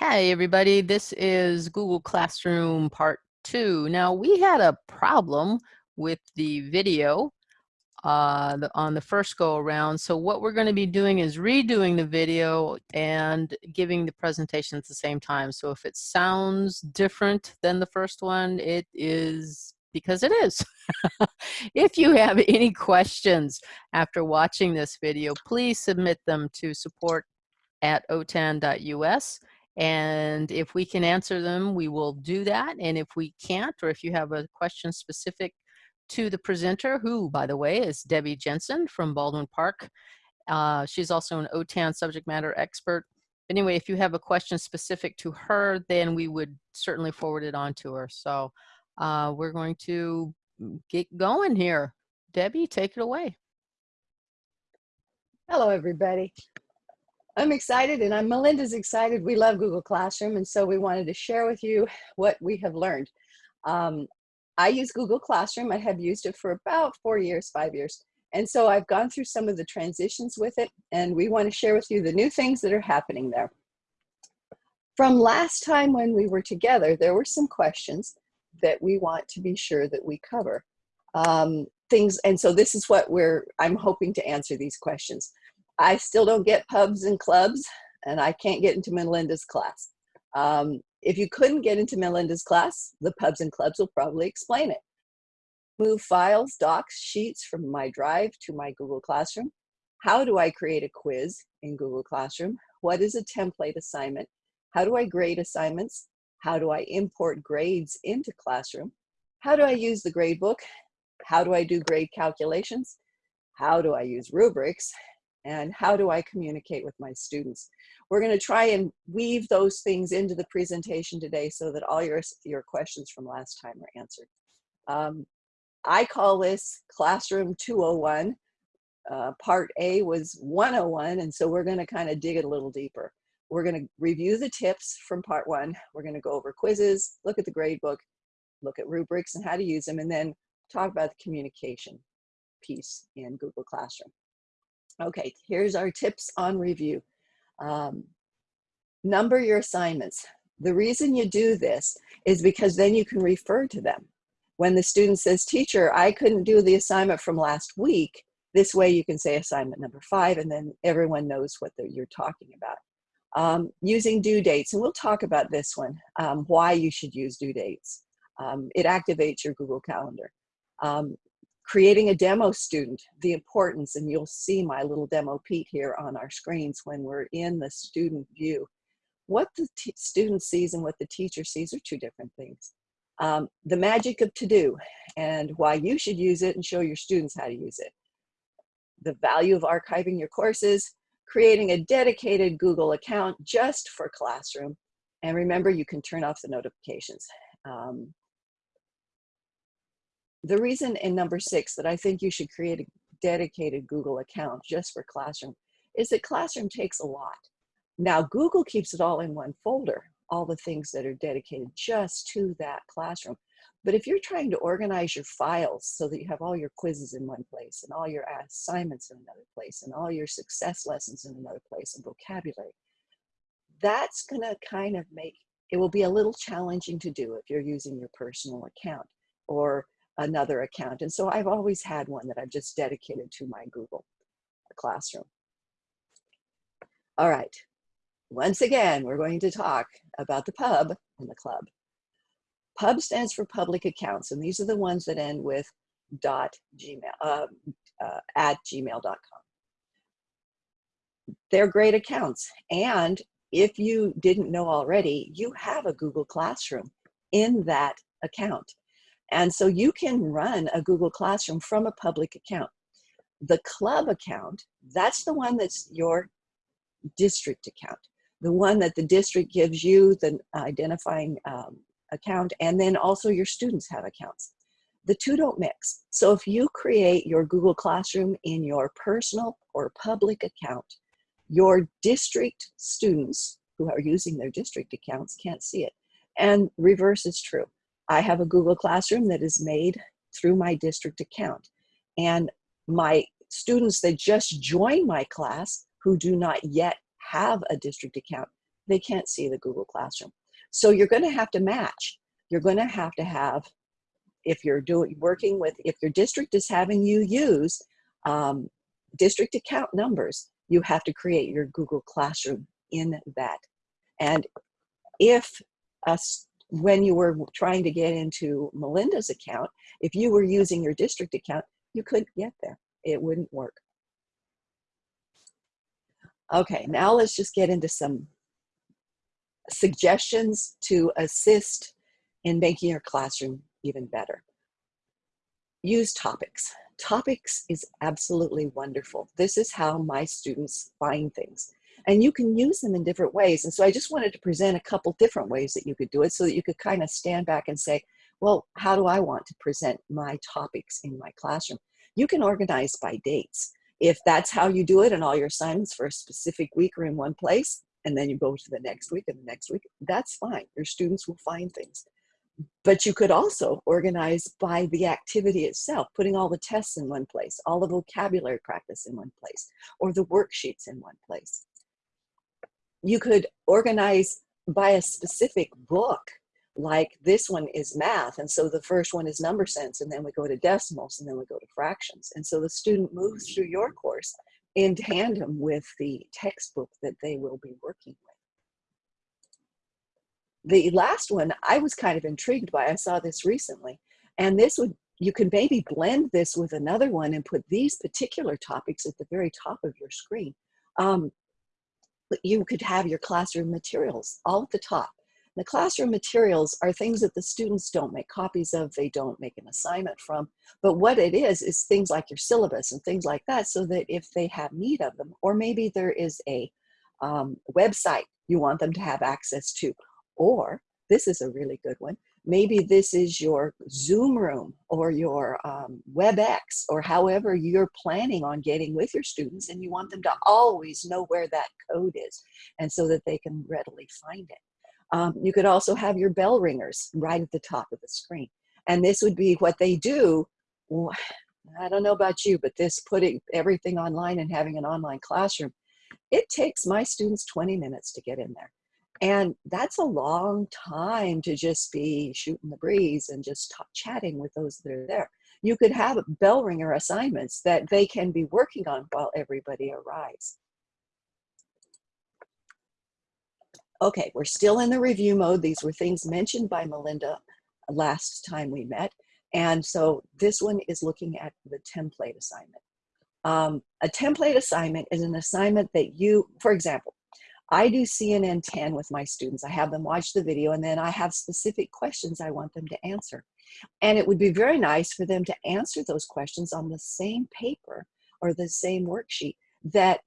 Hey everybody, this is Google Classroom part two. Now we had a problem with the video uh, on the first go around. So what we're going to be doing is redoing the video and giving the presentation at the same time. So if it sounds different than the first one, it is because it is. if you have any questions after watching this video, please submit them to support at otan.us and if we can answer them, we will do that. And if we can't, or if you have a question specific to the presenter, who, by the way, is Debbie Jensen from Baldwin Park. Uh, she's also an OTAN subject matter expert. Anyway, if you have a question specific to her, then we would certainly forward it on to her. So uh, we're going to get going here. Debbie, take it away. Hello, everybody. I'm excited and I'm Melinda's excited. We love Google Classroom and so we wanted to share with you what we have learned. Um, I use Google Classroom. I have used it for about four years, five years. And so I've gone through some of the transitions with it and we want to share with you the new things that are happening there. From last time when we were together, there were some questions that we want to be sure that we cover. Um, things, and so this is what we're, I'm hoping to answer these questions. I still don't get pubs and clubs and I can't get into Melinda's class. Um, if you couldn't get into Melinda's class, the pubs and clubs will probably explain it. Move files, docs, sheets from my drive to my Google Classroom. How do I create a quiz in Google Classroom? What is a template assignment? How do I grade assignments? How do I import grades into Classroom? How do I use the gradebook? How do I do grade calculations? How do I use rubrics? And how do I communicate with my students? We're going to try and weave those things into the presentation today so that all your, your questions from last time are answered. Um, I call this Classroom 201. Uh, part A was 101, and so we're going to kind of dig it a little deeper. We're going to review the tips from part one. We're going to go over quizzes, look at the grade book, look at rubrics and how to use them, and then talk about the communication piece in Google Classroom. Okay, here's our tips on review. Um, number your assignments. The reason you do this is because then you can refer to them. When the student says, teacher, I couldn't do the assignment from last week, this way you can say assignment number five and then everyone knows what you're talking about. Um, using due dates, and we'll talk about this one, um, why you should use due dates. Um, it activates your Google Calendar. Creating a demo student, the importance, and you'll see my little demo Pete here on our screens when we're in the student view. What the student sees and what the teacher sees are two different things. Um, the magic of to-do and why you should use it and show your students how to use it. The value of archiving your courses, creating a dedicated Google account just for Classroom. And remember, you can turn off the notifications. Um, the reason in number six that I think you should create a dedicated Google account just for Classroom is that Classroom takes a lot. Now Google keeps it all in one folder, all the things that are dedicated just to that classroom. But if you're trying to organize your files so that you have all your quizzes in one place and all your assignments in another place and all your success lessons in another place and vocabulary, that's gonna kind of make, it will be a little challenging to do if you're using your personal account or another account. And so I've always had one that I've just dedicated to my Google Classroom. All right, once again, we're going to talk about the pub and the club. Pub stands for public accounts, and these are the ones that end with dot gmail uh, uh, at gmail.com. They're great accounts, and if you didn't know already, you have a Google Classroom in that account. And so you can run a Google Classroom from a public account. The club account, that's the one that's your district account, the one that the district gives you, the identifying um, account, and then also your students have accounts. The two don't mix. So if you create your Google Classroom in your personal or public account, your district students who are using their district accounts can't see it. And reverse is true. I have a Google Classroom that is made through my district account. And my students that just join my class who do not yet have a district account, they can't see the Google Classroom. So you're going to have to match. You're going to have to have, if you're doing working with, if your district is having you use um, district account numbers, you have to create your Google Classroom in that. And if us when you were trying to get into Melinda's account, if you were using your district account, you couldn't get there. It wouldn't work. Okay, now let's just get into some suggestions to assist in making your classroom even better. Use topics. Topics is absolutely wonderful. This is how my students find things. And you can use them in different ways. And so I just wanted to present a couple different ways that you could do it so that you could kind of stand back and say, well, how do I want to present my topics in my classroom? You can organize by dates. If that's how you do it and all your assignments for a specific week are in one place, and then you go to the next week and the next week, that's fine. Your students will find things. But you could also organize by the activity itself, putting all the tests in one place, all the vocabulary practice in one place, or the worksheets in one place. You could organize by a specific book, like this one is math, and so the first one is number sense, and then we go to decimals, and then we go to fractions. And so the student moves through your course in tandem with the textbook that they will be working with. The last one I was kind of intrigued by, I saw this recently, and this would, you could maybe blend this with another one and put these particular topics at the very top of your screen. Um, you could have your classroom materials all at the top. The classroom materials are things that the students don't make copies of, they don't make an assignment from, but what it is, is things like your syllabus and things like that so that if they have need of them, or maybe there is a um, website you want them to have access to, or this is a really good one, maybe this is your Zoom room or your um, WebEx or however you're planning on getting with your students and you want them to always know where that code is and so that they can readily find it. Um, you could also have your bell ringers right at the top of the screen. And this would be what they do. I don't know about you, but this putting everything online and having an online classroom, it takes my students 20 minutes to get in there. And that's a long time to just be shooting the breeze and just chatting with those that are there. You could have bell ringer assignments that they can be working on while everybody arrives. Okay, we're still in the review mode. These were things mentioned by Melinda last time we met. And so this one is looking at the template assignment. Um, a template assignment is an assignment that you, for example, I do CNN 10 with my students. I have them watch the video and then I have specific questions I want them to answer. And it would be very nice for them to answer those questions on the same paper or the same worksheet that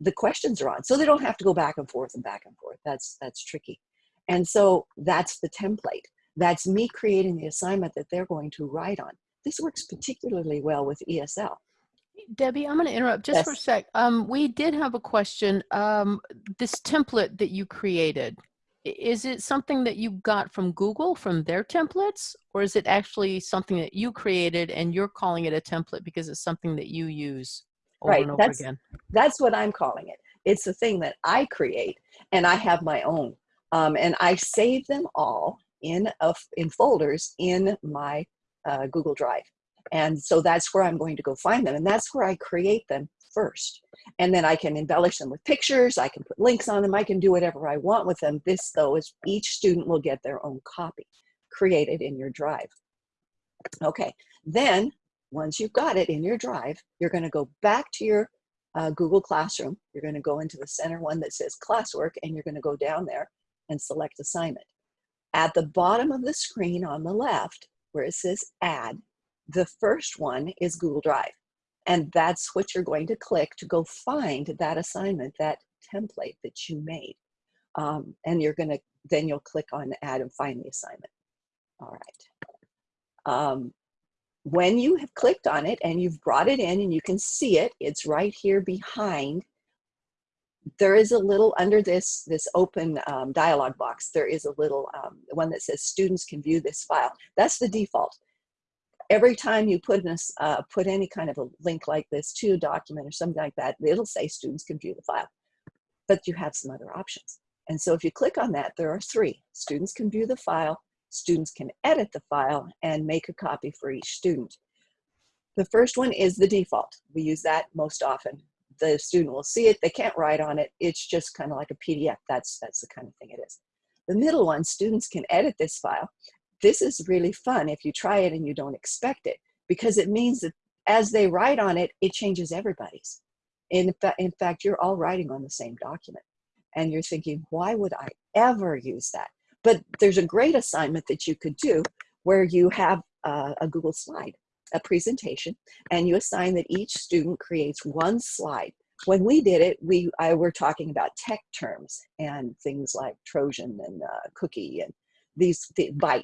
the questions are on. So they don't have to go back and forth and back and forth. That's, that's tricky. And so that's the template. That's me creating the assignment that they're going to write on. This works particularly well with ESL. Debbie, I'm going to interrupt just yes. for a sec. Um, we did have a question. Um, this template that you created, is it something that you got from Google, from their templates, or is it actually something that you created and you're calling it a template because it's something that you use? over right. and over that's, again. That's what I'm calling it. It's a thing that I create and I have my own. Um, and I save them all in, a, in folders in my uh, Google Drive. And so that's where I'm going to go find them. And that's where I create them first. And then I can embellish them with pictures. I can put links on them. I can do whatever I want with them. This though is each student will get their own copy created in your drive. Okay, then once you've got it in your drive, you're going to go back to your uh, Google Classroom. You're going to go into the center one that says classwork and you're going to go down there and select assignment. At the bottom of the screen on the left, where it says add, the first one is Google Drive. And that's what you're going to click to go find that assignment, that template that you made. Um, and you're to, then you'll click on add and find the assignment. All right. Um, when you have clicked on it and you've brought it in and you can see it, it's right here behind. There is a little under this, this open um, dialog box, there is a little um, one that says students can view this file. That's the default. Every time you put, in a, uh, put any kind of a link like this to a document or something like that, it'll say students can view the file. But you have some other options. And so if you click on that, there are three. Students can view the file, students can edit the file, and make a copy for each student. The first one is the default. We use that most often. The student will see it, they can't write on it, it's just kind of like a PDF. That's, that's the kind of thing it is. The middle one, students can edit this file. This is really fun if you try it and you don't expect it, because it means that as they write on it, it changes everybody's. In, in fact, you're all writing on the same document. And you're thinking, why would I ever use that? But there's a great assignment that you could do where you have a Google slide a presentation and you assign that each student creates one slide. When we did it, we I were talking about tech terms and things like Trojan and uh, cookie and these the byte.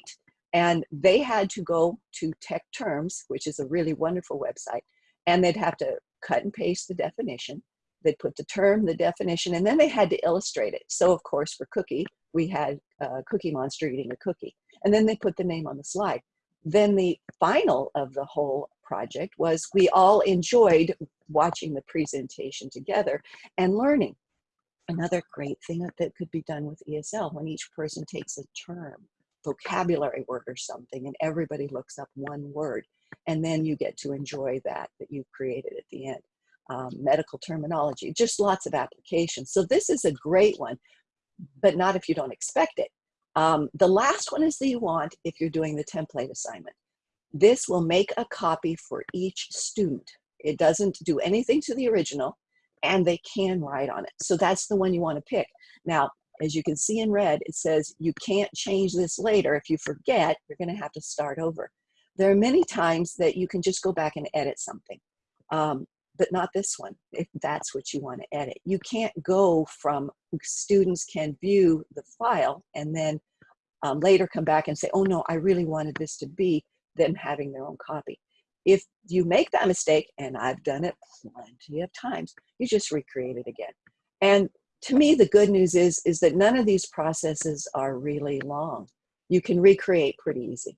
And they had to go to tech terms, which is a really wonderful website, and they'd have to cut and paste the definition. They'd put the term, the definition, and then they had to illustrate it. So of course, for cookie, we had a Cookie Monster eating a cookie. And then they put the name on the slide then the final of the whole project was we all enjoyed watching the presentation together and learning. Another great thing that could be done with ESL when each person takes a term, vocabulary word or something, and everybody looks up one word, and then you get to enjoy that that you created at the end. Um, medical terminology, just lots of applications. So this is a great one, but not if you don't expect it. Um, the last one is that you want if you're doing the template assignment. This will make a copy for each student. It doesn't do anything to the original and they can write on it. So that's the one you want to pick. Now, as you can see in red, it says you can't change this later. If you forget, you're going to have to start over. There are many times that you can just go back and edit something, um, but not this one, if that's what you want to edit. You can't go from students can view the file and then um, later come back and say, oh no, I really wanted this to be them having their own copy. If you make that mistake, and I've done it plenty of times, you just recreate it again. And to me, the good news is, is that none of these processes are really long. You can recreate pretty easy.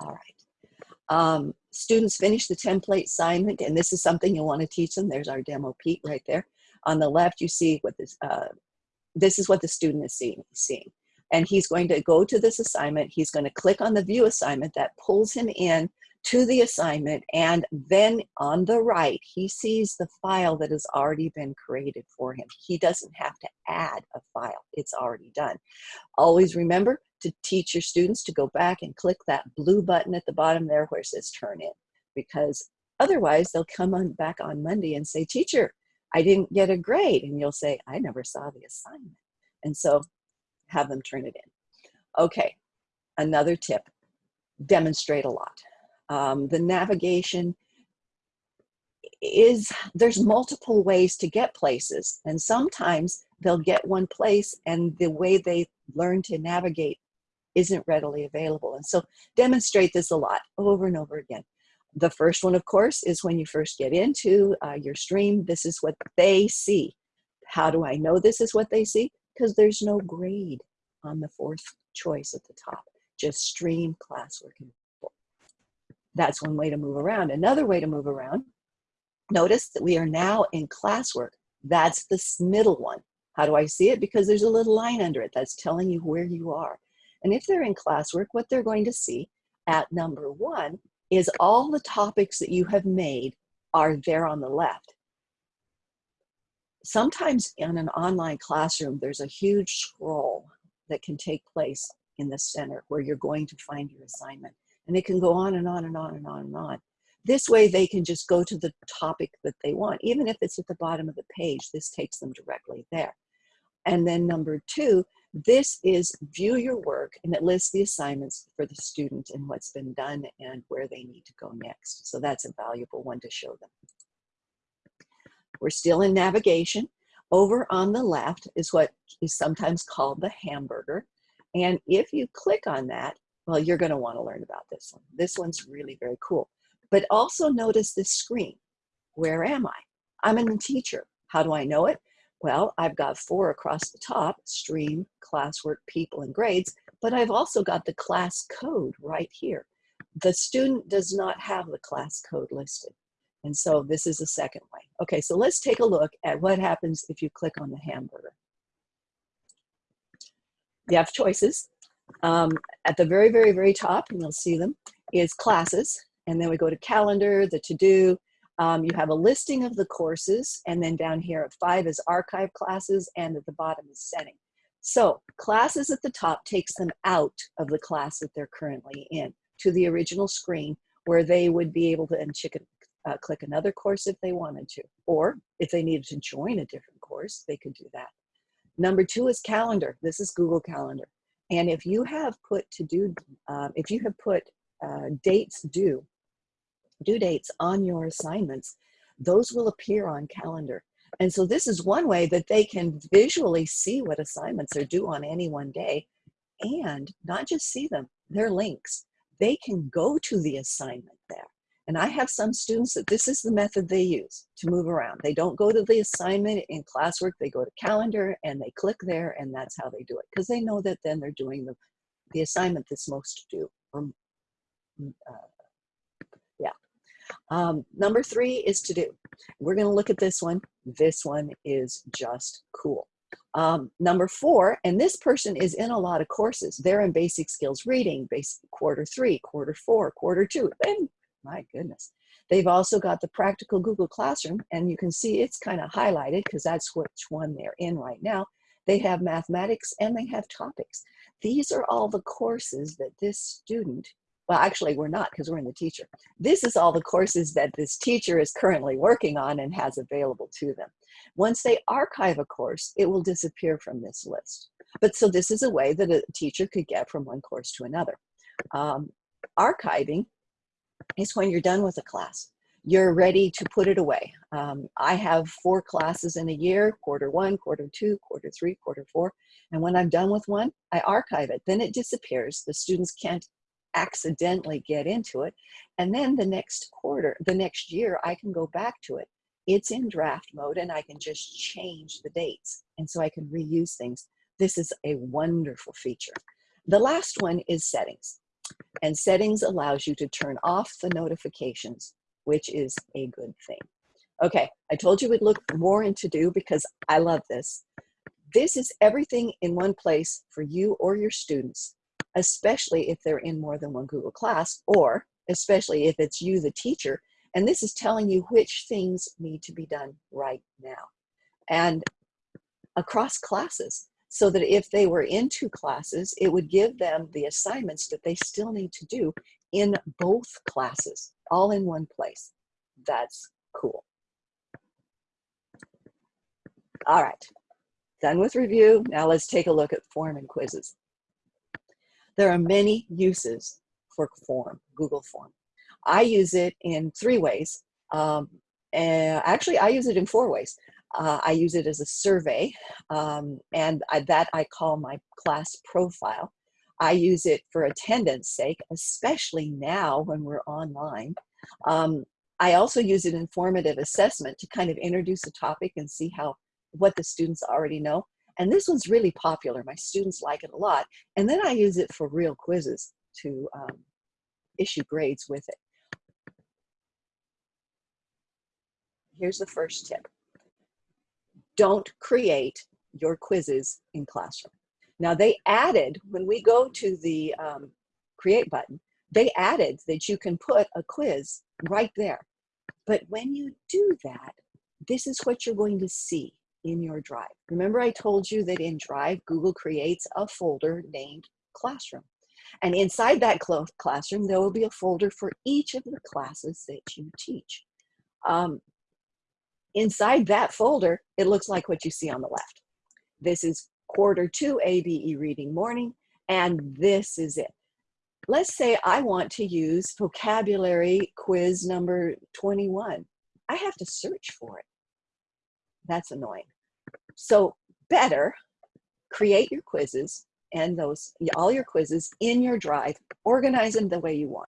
All right. Um, students finish the template assignment, and this is something you'll want to teach them. There's our demo Pete right there. On the left, you see what this, uh, this is what the student is seeing, seeing. And he's going to go to this assignment. He's going to click on the view assignment that pulls him in to the assignment. And then on the right, he sees the file that has already been created for him. He doesn't have to add a file. It's already done. Always remember to teach your students to go back and click that blue button at the bottom there where it says turn in because otherwise they'll come on back on Monday and say, teacher, I didn't get a grade. And you'll say, I never saw the assignment. And so have them turn it in. Okay, another tip, demonstrate a lot. Um, the navigation is, there's multiple ways to get places. And sometimes they'll get one place and the way they learn to navigate isn't readily available. And so demonstrate this a lot over and over again. The first one, of course, is when you first get into uh, your stream, this is what they see. How do I know this is what they see? Because there's no grade on the fourth choice at the top, just stream classwork. That's one way to move around. Another way to move around, notice that we are now in classwork. That's this middle one. How do I see it? Because there's a little line under it that's telling you where you are. And if they're in classwork, what they're going to see at number one is all the topics that you have made are there on the left. Sometimes in an online classroom, there's a huge scroll that can take place in the center where you're going to find your assignment. And it can go on and on and on and on and on. This way they can just go to the topic that they want. Even if it's at the bottom of the page, this takes them directly there. And then number two, this is view your work and it lists the assignments for the student and what's been done and where they need to go next. So that's a valuable one to show them. We're still in navigation. Over on the left is what is sometimes called the hamburger. And if you click on that, well, you're gonna wanna learn about this one. This one's really very cool. But also notice this screen. Where am I? I'm a teacher. How do I know it? Well, I've got four across the top, stream, classwork, people, and grades, but I've also got the class code right here. The student does not have the class code listed. And so this is the second way. Okay, so let's take a look at what happens if you click on the hamburger. You have choices. Um, at the very, very, very top, and you'll see them, is classes. And then we go to calendar, the to-do. Um, you have a listing of the courses. And then down here at five is archive classes. And at the bottom is setting. So classes at the top takes them out of the class that they're currently in to the original screen where they would be able to and chicken, uh, click another course if they wanted to. Or if they needed to join a different course, they could do that. Number two is calendar. This is Google Calendar. And if you have put to do, uh, if you have put uh, dates due, due dates on your assignments, those will appear on calendar. And so this is one way that they can visually see what assignments are due on any one day and not just see them, they're links. They can go to the assignment there. And I have some students that this is the method they use to move around. They don't go to the assignment in classwork, they go to calendar and they click there and that's how they do it. Because they know that then they're doing the, the assignment that's most due. Or, uh, yeah. Um, number three is to do. We're gonna look at this one. This one is just cool. Um, number four, and this person is in a lot of courses. They're in basic skills reading, basic quarter three, quarter four, quarter two, and my goodness. They've also got the practical Google Classroom, and you can see it's kind of highlighted because that's which one they're in right now. They have mathematics and they have topics. These are all the courses that this student, well, actually we're not because we're in the teacher. This is all the courses that this teacher is currently working on and has available to them. Once they archive a course, it will disappear from this list. But so this is a way that a teacher could get from one course to another. Um, archiving is when you're done with a class. You're ready to put it away. Um, I have four classes in a year, quarter one, quarter two, quarter three, quarter four. And when I'm done with one, I archive it. Then it disappears. The students can't accidentally get into it. And then the next quarter, the next year, I can go back to it. It's in draft mode and I can just change the dates. And so I can reuse things. This is a wonderful feature. The last one is settings. And settings allows you to turn off the notifications, which is a good thing. Okay, I told you we'd look more into do because I love this. This is everything in one place for you or your students, especially if they're in more than one Google class or especially if it's you, the teacher, and this is telling you which things need to be done right now. And across classes, so that if they were in two classes, it would give them the assignments that they still need to do in both classes, all in one place. That's cool. All right, done with review. Now let's take a look at form and quizzes. There are many uses for form, Google form. I use it in three ways. Um, and actually, I use it in four ways. Uh, I use it as a survey, um, and I, that I call my class profile. I use it for attendance sake, especially now when we're online. Um, I also use it in formative assessment to kind of introduce a topic and see how what the students already know. And this one's really popular. My students like it a lot. And then I use it for real quizzes to um, issue grades with it. Here's the first tip don't create your quizzes in Classroom. Now they added, when we go to the um, create button, they added that you can put a quiz right there. But when you do that, this is what you're going to see in your Drive. Remember I told you that in Drive, Google creates a folder named Classroom. And inside that classroom, there will be a folder for each of the classes that you teach. Um, Inside that folder, it looks like what you see on the left. This is quarter two ABE reading morning, and this is it. Let's say I want to use vocabulary quiz number 21. I have to search for it. That's annoying. So better create your quizzes and those all your quizzes in your drive, organize them the way you want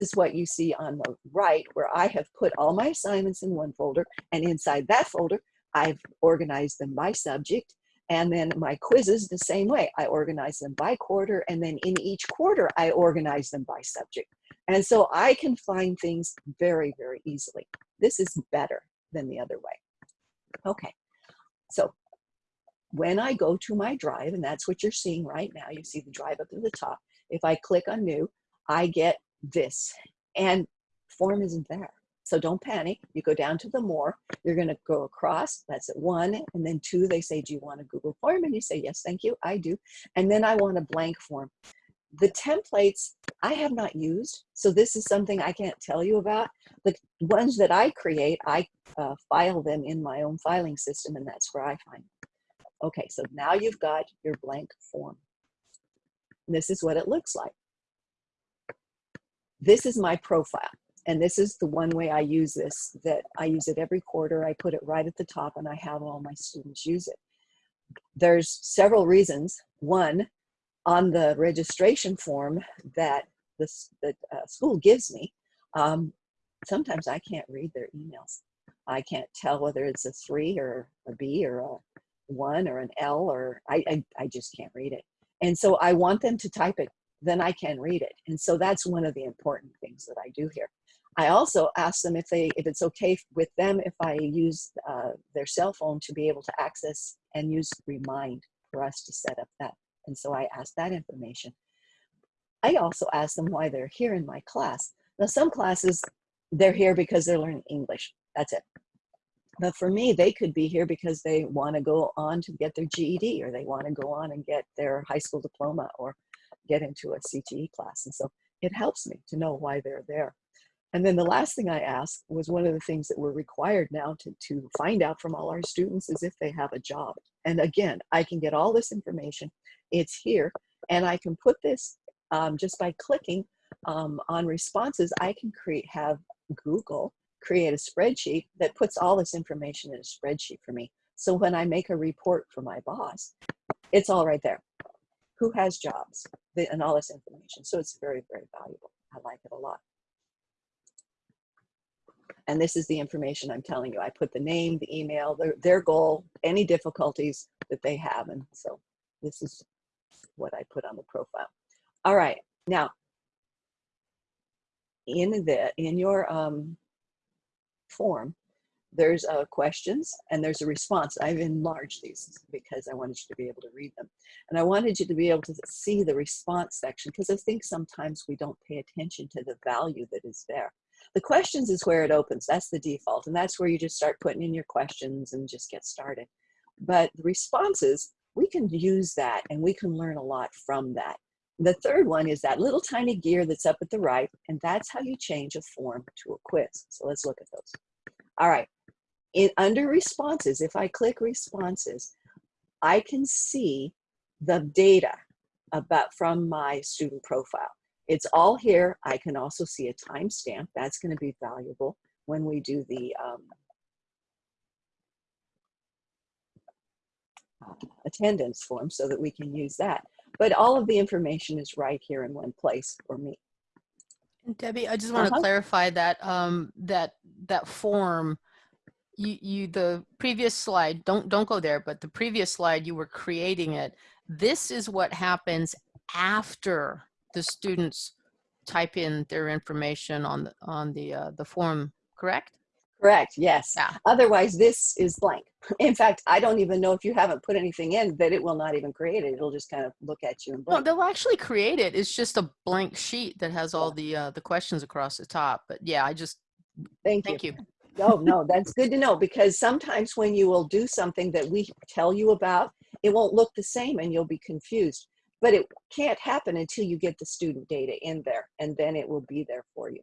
is what you see on the right where I have put all my assignments in one folder and inside that folder I've organized them by subject And then my quizzes the same way. I organize them by quarter and then in each quarter I organize them by subject. And so I can find things very, very easily. This is better than the other way. Okay, so when I go to my drive, and that's what you're seeing right now, you see the drive up at the top. If I click on new, I get this and form isn't there. So don't panic. You go down to the more. You're going to go across. That's at one. And then two, they say, do you want a Google form? And you say, yes, thank you. I do. And then I want a blank form. The templates I have not used. So this is something I can't tell you about. The ones that I create, I uh, file them in my own filing system and that's where I find them. Okay, so now you've got your blank form. This is what it looks like. This is my profile. And this is the one way I use this, that I use it every quarter. I put it right at the top and I have all my students use it. There's several reasons. One, on the registration form that the, uh, school gives me, um, sometimes I can't read their emails. I can't tell whether it's a three or a B or a one or an L or I, I, I just can't read it. And so I want them to type it, then I can read it. And so that's one of the important things that I do here. I also ask them if they if it's okay with them if I use uh, their cell phone to be able to access and use Remind for us to set up that. And so I ask that information. I also ask them why they're here in my class. Now some classes, they're here because they're learning English. That's it. But for me, they could be here because they want to go on to get their GED or they want to go on and get their high school diploma or get into a CTE class. And so it helps me to know why they're there. And then the last thing I asked was one of the things that we're required now to, to find out from all our students is if they have a job. And again, I can get all this information. It's here. And I can put this um, just by clicking um, on responses, I can create have Google create a spreadsheet that puts all this information in a spreadsheet for me. So when I make a report for my boss, it's all right there. Who has jobs and all this information. So it's very, very valuable. I like it a lot. And this is the information I'm telling you. I put the name, the email, their, their goal, any difficulties that they have. And so this is what I put on the profile. All right, now in the in your um, form, there's uh, questions and there's a response. I've enlarged these because I wanted you to be able to read them. And I wanted you to be able to see the response section because I think sometimes we don't pay attention to the value that is there. The questions is where it opens. That's the default. And that's where you just start putting in your questions and just get started. But the responses, we can use that and we can learn a lot from that. The third one is that little tiny gear that's up at the right, and that's how you change a form to a quiz. So let's look at those. All right, in, under responses, if I click responses, I can see the data about from my student profile. It's all here. I can also see a timestamp. That's going to be valuable when we do the um, attendance form so that we can use that. But all of the information is right here in one place for me. Debbie, I just want uh -huh. to clarify that um, that that form, you you the previous slide. Don't don't go there, but the previous slide you were creating it. This is what happens after the students type in their information on the on the uh, the form. Correct? Correct, yes. Yeah. Otherwise, this is blank. In fact, I don't even know if you haven't put anything in that it will not even create it. It'll just kind of look at you and blink. No, they'll actually create it. It's just a blank sheet that has all the uh, the questions across the top. But yeah, I just thank, thank you. you. No, oh, no, that's good to know because sometimes when you will do something that we tell you about, it won't look the same and you'll be confused. But it can't happen until you get the student data in there and then it will be there for you.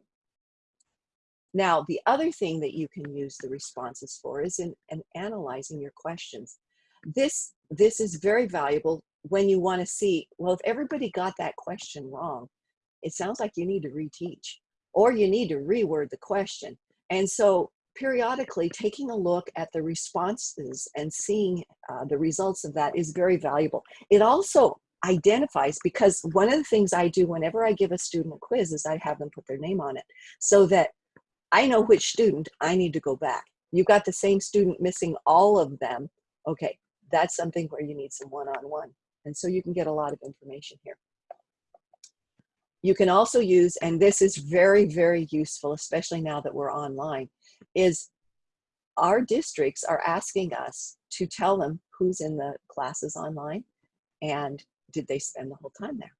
Now, the other thing that you can use the responses for is in, in analyzing your questions. This, this is very valuable when you want to see, well, if everybody got that question wrong, it sounds like you need to reteach or you need to reword the question. And so periodically taking a look at the responses and seeing uh, the results of that is very valuable. It also identifies because one of the things I do whenever I give a student a quiz is I have them put their name on it so that I know which student I need to go back. You've got the same student missing all of them. Okay, that's something where you need some one-on-one. And so you can get a lot of information here. You can also use, and this is very, very useful, especially now that we're online, is our districts are asking us to tell them who's in the classes online and did they spend the whole time there?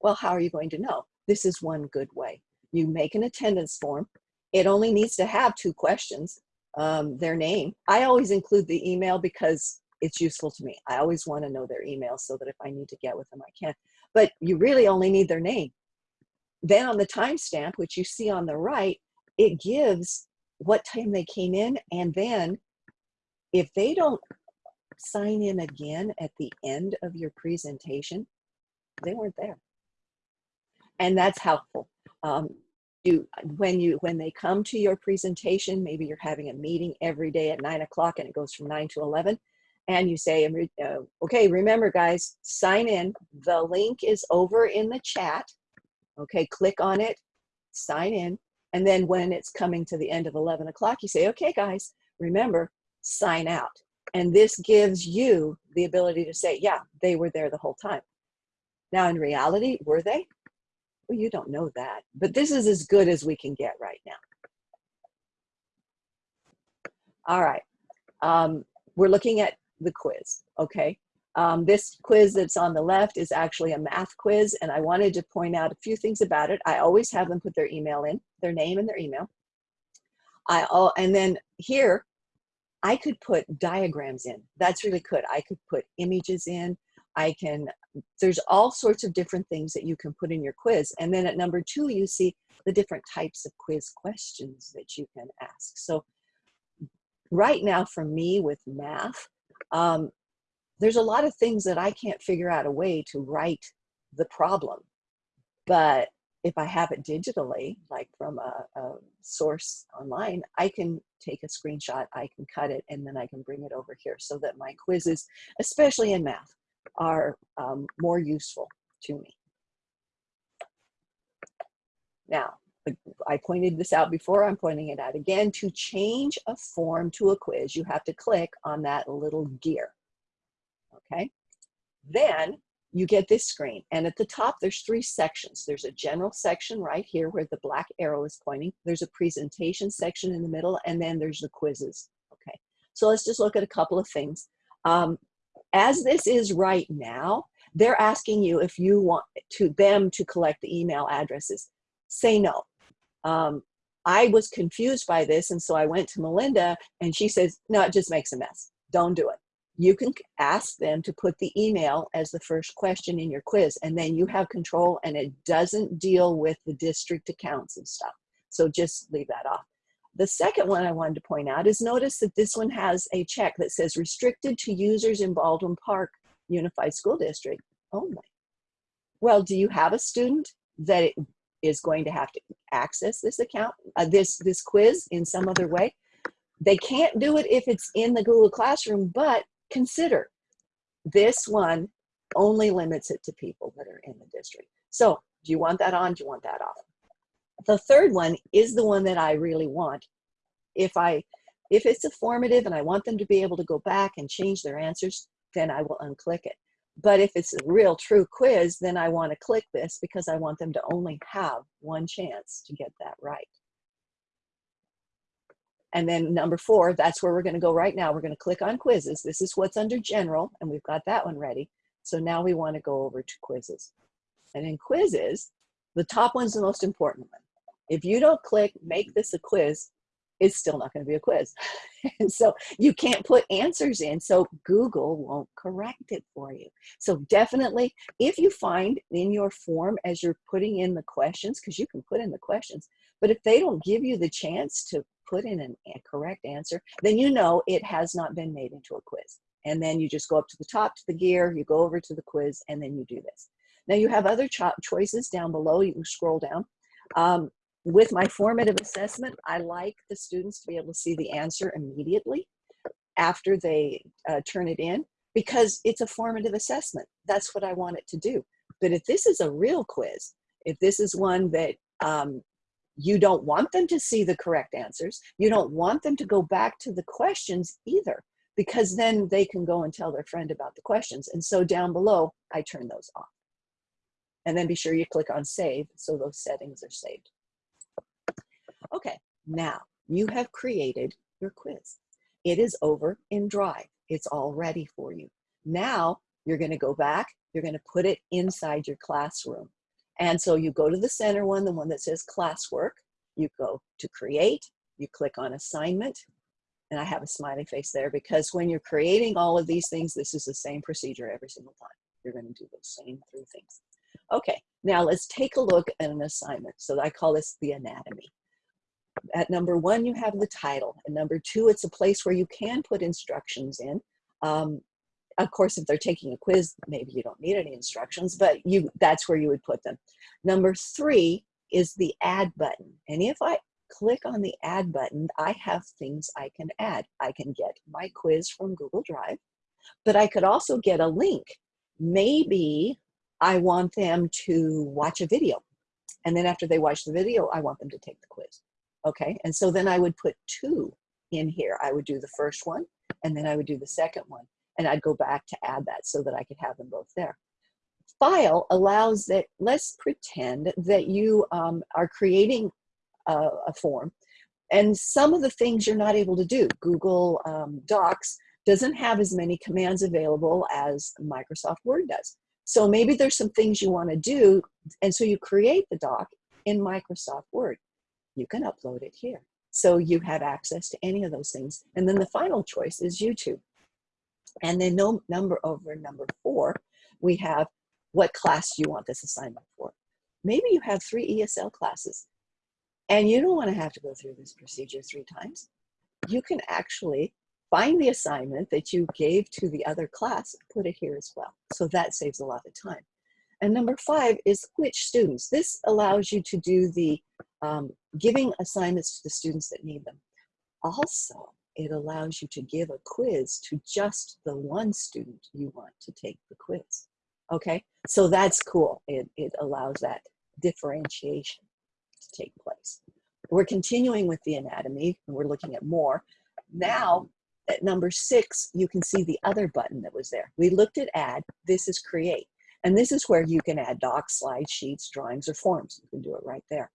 Well, how are you going to know? This is one good way. You make an attendance form. It only needs to have two questions, um, their name. I always include the email because it's useful to me. I always want to know their email so that if I need to get with them, I can. But you really only need their name. Then on the timestamp, which you see on the right, it gives what time they came in. And then if they don't sign in again at the end of your presentation, they weren't there. And that's helpful. Um, you, when you when they come to your presentation, maybe you're having a meeting every day at nine o'clock and it goes from nine to 11 and you say, uh, okay, remember guys, sign in. The link is over in the chat. Okay, click on it, sign in. And then when it's coming to the end of 11 o'clock, you say, okay guys, remember, sign out. And this gives you the ability to say, yeah, they were there the whole time. Now in reality, were they? Well, you don't know that, but this is as good as we can get right now. All right, um, we're looking at the quiz, okay? Um, this quiz that's on the left is actually a math quiz, and I wanted to point out a few things about it. I always have them put their email in, their name and their email. I all, and then here, I could put diagrams in. That's really good. I could put images in. I can, there's all sorts of different things that you can put in your quiz. And then at number two, you see the different types of quiz questions that you can ask. So right now for me with math, um, there's a lot of things that I can't figure out a way to write the problem. But if I have it digitally, like from a, a, source online, I can take a screenshot, I can cut it, and then I can bring it over here so that my quizzes, especially in math, are um, more useful to me. Now, I pointed this out before, I'm pointing it out again. To change a form to a quiz, you have to click on that little gear, okay? Then you get this screen, and at the top there's three sections. There's a general section right here where the black arrow is pointing. There's a presentation section in the middle, and then there's the quizzes, okay? So let's just look at a couple of things. Um, as this is right now, they're asking you if you want to them to collect the email addresses. Say no um, I was confused by this. And so I went to Melinda and she says, no, it just makes a mess. Don't do it. You can ask them to put the email as the first question in your quiz and then you have control and it doesn't deal with the district accounts and stuff. So just leave that off. The second one I wanted to point out is notice that this one has a check that says restricted to users in Baldwin Park Unified School District only. Well, do you have a student that is going to have to access this account, uh, this, this quiz in some other way. They can't do it if it's in the Google Classroom, but consider this one only limits it to people that are in the district. So do you want that on? Do you want that off? The third one is the one that I really want. If I, if it's a formative and I want them to be able to go back and change their answers, then I will unclick it. But if it's a real true quiz, then I want to click this because I want them to only have one chance to get that right. And then number four, that's where we're going to go right now. We're going to click on quizzes. This is what's under general, and we've got that one ready. So now we want to go over to quizzes. And in quizzes, the top one's the most important one. If you don't click make this a quiz, it's still not going to be a quiz. and so you can't put answers in, so Google won't correct it for you. So definitely, if you find in your form as you're putting in the questions, because you can put in the questions, but if they don't give you the chance to put in an, a correct answer, then you know it has not been made into a quiz. And then you just go up to the top to the gear, you go over to the quiz, and then you do this. Now you have other cho choices down below. You can scroll down. Um, with my formative assessment, I like the students to be able to see the answer immediately after they uh, turn it in because it's a formative assessment. That's what I want it to do. But if this is a real quiz, if this is one that um, you don't want them to see the correct answers, you don't want them to go back to the questions either because then they can go and tell their friend about the questions. And so down below, I turn those off. And then be sure you click on save so those settings are saved. Okay, now you have created your quiz. It is over in Drive. It's all ready for you. Now you're gonna go back, you're gonna put it inside your classroom. And so you go to the center one, the one that says classwork, you go to create, you click on assignment, and I have a smiley face there because when you're creating all of these things, this is the same procedure every single time. You're gonna do those same three things. Okay, now let's take a look at an assignment. So I call this the anatomy. At number one, you have the title. And number two, it's a place where you can put instructions in. Um, of course, if they're taking a quiz, maybe you don't need any instructions, but you that's where you would put them. Number three is the add button. And if I click on the add button, I have things I can add. I can get my quiz from Google Drive, but I could also get a link. Maybe I want them to watch a video. And then after they watch the video, I want them to take the quiz. Okay, and so then I would put two in here. I would do the first one, and then I would do the second one. And I'd go back to add that so that I could have them both there. File allows that, let's pretend that you um, are creating a, a, form, and some of the things you're not able to do. Google um, Docs doesn't have as many commands available as Microsoft Word does. So maybe there's some things you want to do, and so you create the doc in Microsoft Word. You can upload it here. So you have access to any of those things. And then the final choice is YouTube. And then no number over number four, we have what class you want this assignment for. Maybe you have three ESL classes and you don't want to have to go through this procedure three times. You can actually find the assignment that you gave to the other class, put it here as well. So that saves a lot of time. And number five is which students. This allows you to do the um, giving assignments to the students that need them. Also, it allows you to give a quiz to just the one student you want to take the quiz. Okay, so that's cool. It, it allows that differentiation to take place. We're continuing with the anatomy and we're looking at more. Now at number six, you can see the other button that was there. We looked at add, this is create. And this is where you can add docs, slides, sheets, drawings, or forms. You can do it right there.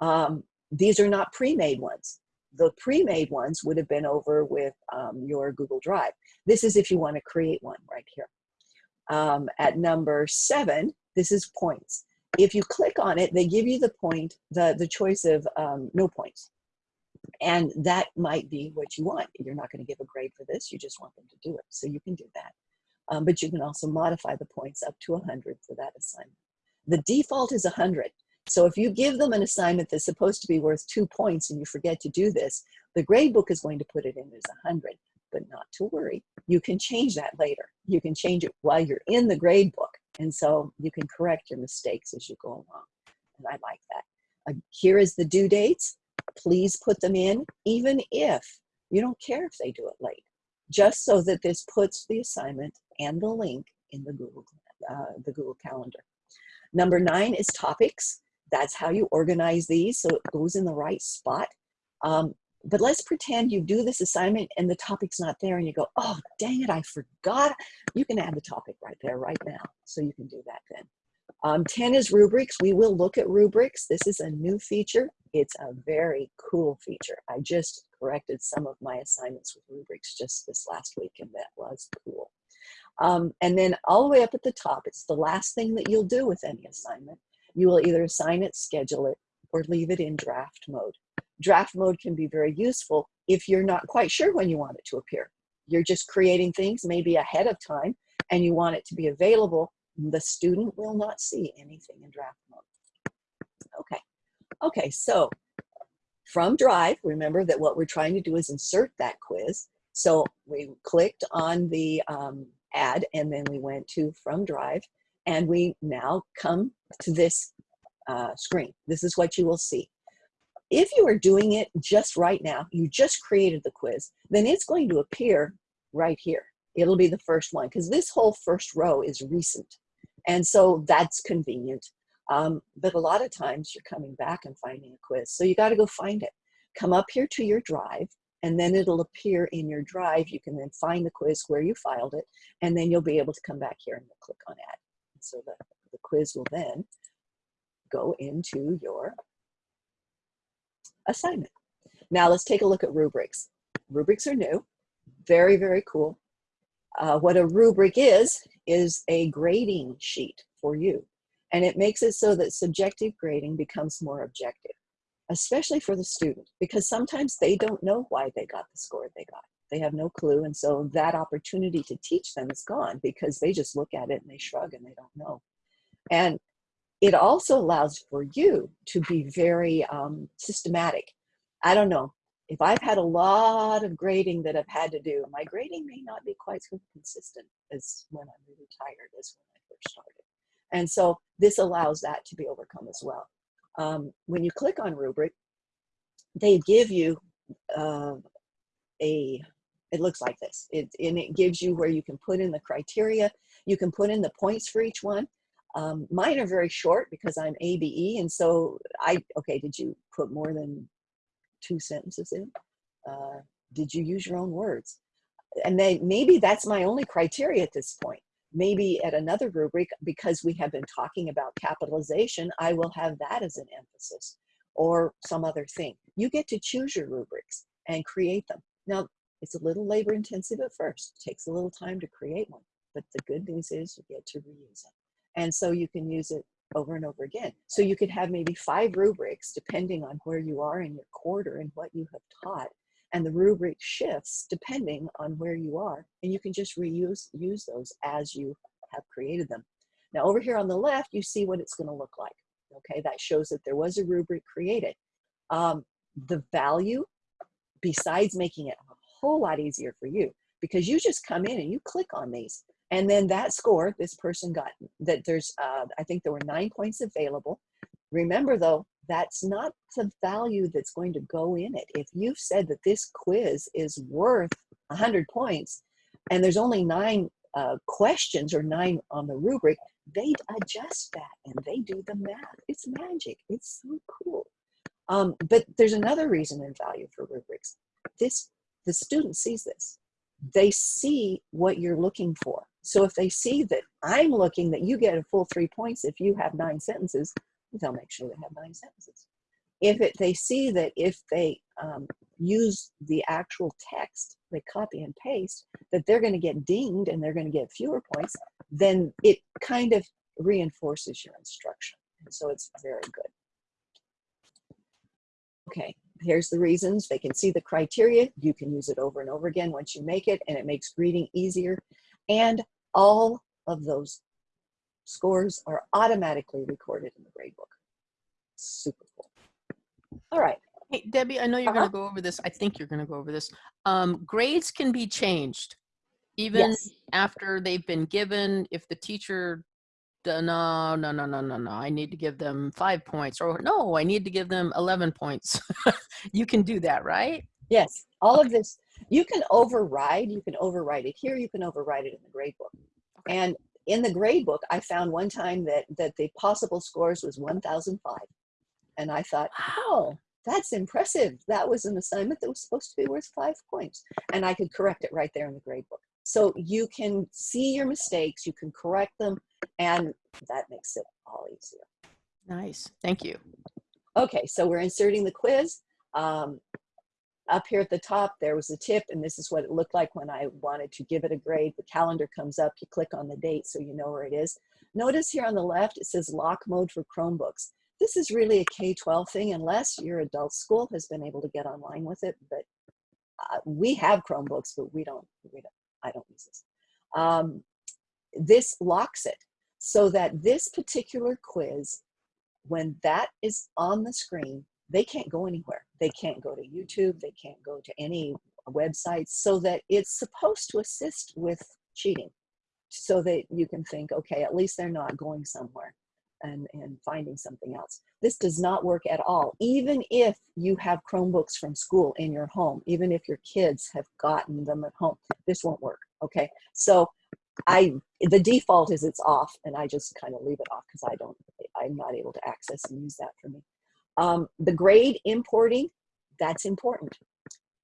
Um, these are not pre-made ones. The pre-made ones would have been over with um, your Google Drive. This is if you want to create one right here. Um, at number seven, this is points. If you click on it, they give you the point, the, the choice of um, no points. And that might be what you want. You're not going to give a grade for this. You just want them to do it. So you can do that. Um, but you can also modify the points up to 100 for that assignment. The default is 100. So if you give them an assignment that's supposed to be worth two points and you forget to do this, the gradebook is going to put it in as 100. But not to worry, you can change that later. You can change it while you're in the gradebook. And so you can correct your mistakes as you go along. And I like that. Uh, here is the due dates please put them in, even if you don't care if they do it late, just so that this puts the assignment and the link in the Google, uh, the Google Calendar. Number nine is topics. That's how you organize these so it goes in the right spot. Um, but let's pretend you do this assignment and the topic's not there and you go, oh, dang it, I forgot. You can add the topic right there, right now. So you can do that then. Um, 10 is rubrics. We will look at rubrics. This is a new feature. It's a very cool feature. I just corrected some of my assignments with rubrics just this last week and that was cool. Um, and then all the way up at the top, it's the last thing that you'll do with any assignment. You will either assign it, schedule it, or leave it in draft mode. Draft mode can be very useful if you're not quite sure when you want it to appear. You're just creating things maybe ahead of time and you want it to be available. The student will not see anything in draft mode. Okay. Okay, so from Drive, remember that what we're trying to do is insert that quiz. So we clicked on the um, add and then we went to from Drive and we now come to this uh, screen. This is what you will see. If you are doing it just right now, you just created the quiz, then it's going to appear right here. It'll be the first one because this whole first row is recent. And so that's convenient. Um, but a lot of times you're coming back and finding a quiz. So you got to go find it. Come up here to your drive and then it'll appear in your drive. You can then find the quiz where you filed it, and then you'll be able to come back here and click on add. So the, the quiz will then go into your assignment. Now let's take a look at rubrics. Rubrics are new, very, very cool. Uh, what a rubric is, is a grading sheet for you. And it makes it so that subjective grading becomes more objective, especially for the student, because sometimes they don't know why they got the score they got. They have no clue. And so that opportunity to teach them is gone because they just look at it and they shrug and they don't know. And it also allows for you to be very um, systematic. I don't know, if I've had a lot of grading that I've had to do, my grading may not be quite so consistent as when I'm really tired as when I first started. And so this allows that to be overcome as well. Um, when you click on rubric, they give you uh, a, it looks like this, it, and it gives you where you can put in the criteria, you can put in the points for each one. Um, mine are very short because I'm ABE, and so I, okay, did you put more than two sentences in? Uh, did you use your own words? And then maybe that's my only criteria at this point. Maybe at another rubric, because we have been talking about capitalization, I will have that as an emphasis or some other thing. You get to choose your rubrics and create them. Now, it's a little labor intensive at first. It takes a little time to create one, but the good news is you get to reuse it. And so you can use it over and over again. So you could have maybe five rubrics depending on where you are in your quarter and what you have taught. And the rubric shifts depending on where you are. And you can just reuse use those as you have created them. Now over here on the left, you see what it's gonna look like. Okay, that shows that there was a rubric created. Um, the value, besides making it a whole lot easier for you, because you just come in and you click on these and then that score, this person got, that there's, uh, I think there were nine points available. Remember though, that's not the value that's going to go in it. If you've said that this quiz is worth 100 points and there's only nine uh, questions or nine on the rubric, they adjust that and they do the math. It's magic. It's so cool. Um, but there's another reason in value for rubrics. This, the student sees this. They see what you're looking for. So if they see that I'm looking that you get a full three points if you have nine sentences, they'll make sure they have nine sentences. If it, they see that if they um, use the actual text, they copy and paste, that they're going to get dinged and they're going to get fewer points, then it kind of reinforces your instruction. And so it's very good. Okay, here's the reasons. They can see the criteria. You can use it over and over again once you make it, and it makes reading easier. And all of those scores are automatically recorded in the gradebook. Super cool. All right. Hey, Debbie, I know you're Uh -huh. going to go over this. I think you're going to go over this. Um, grades can be changed even Yes. after they've been given. If the teacher, no, no, no, no, no, no, I need to give them five points or no, I need to give them 11 points. you can do that, right? Yes, all of this, you can override, you can override it here, you can override it in the gradebook. Okay. And in the gradebook, I found one time that, that the possible scores was 1005. And I thought, oh, that's impressive. That was an assignment that was supposed to be worth five points. And I could correct it right there in the gradebook. So you can see your mistakes, you can correct them, and that makes it all easier. Nice. Thank you. Okay, so we're inserting the quiz. Um, up here at the top, there was a tip, and this is what it looked like when I wanted to give it a grade. The calendar comes up, you click on the date so you know where it is. Notice here on the left, it says lock mode for Chromebooks. This is really a K-12 thing unless your adult school has been able to get online with it, but uh, we have Chromebooks, but we don't, we don't, I don't use this. Um, this locks it so that this particular quiz, when that is on the screen, they can't go anywhere. They can't go to YouTube. They can't go to any websites so that it's supposed to assist with cheating so that you can think, okay, at least they're not going somewhere and, and finding something else. This does not work at all. Even if you have Chromebooks from school in your home, even if your kids have gotten them at home, this won't work, okay? So I, the default is it's off and I just kind of leave it off because I don't, I'm not able to access and use that for me. Um, the grade importing, that's important.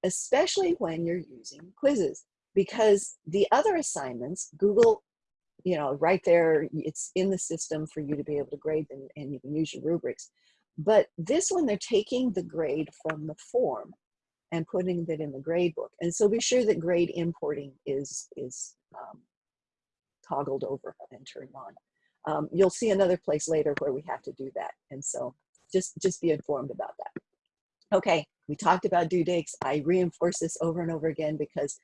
especially when you're using quizzes, because the other assignments, Google, you know, right there, it's in the system for you to be able to grade them and you can use your rubrics. But this one, they're taking the grade from the form and putting that in the grade book. And so be sure that grade importing is, is um, toggled over and turned on. Um, you'll see another place later where we have to do that. And so just, just be informed about that. Okay, we talked about due dates. I reinforce this over and over again because